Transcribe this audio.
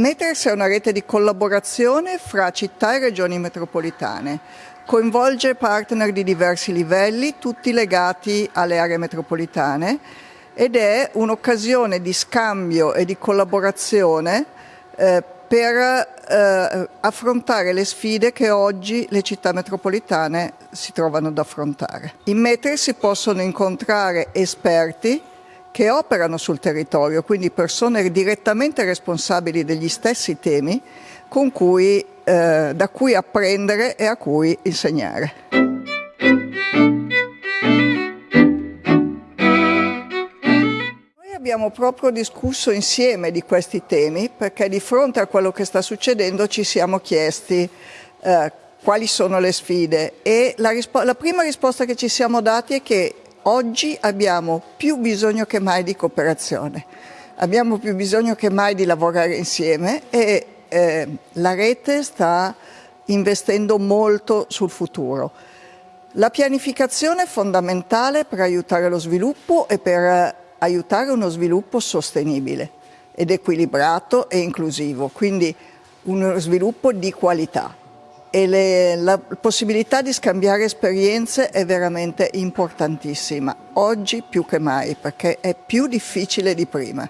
Meters è una rete di collaborazione fra città e regioni metropolitane. Coinvolge partner di diversi livelli, tutti legati alle aree metropolitane ed è un'occasione di scambio e di collaborazione eh, per eh, affrontare le sfide che oggi le città metropolitane si trovano ad affrontare. In Metri si possono incontrare esperti che operano sul territorio, quindi persone direttamente responsabili degli stessi temi cui, eh, da cui apprendere e a cui insegnare. abbiamo proprio discusso insieme di questi temi perché di fronte a quello che sta succedendo ci siamo chiesti eh, quali sono le sfide e la, la prima risposta che ci siamo dati è che oggi abbiamo più bisogno che mai di cooperazione, abbiamo più bisogno che mai di lavorare insieme e eh, la rete sta investendo molto sul futuro. La pianificazione è fondamentale per aiutare lo sviluppo e per aiutare uno sviluppo sostenibile ed equilibrato e inclusivo, quindi uno sviluppo di qualità e le, la possibilità di scambiare esperienze è veramente importantissima, oggi più che mai perché è più difficile di prima.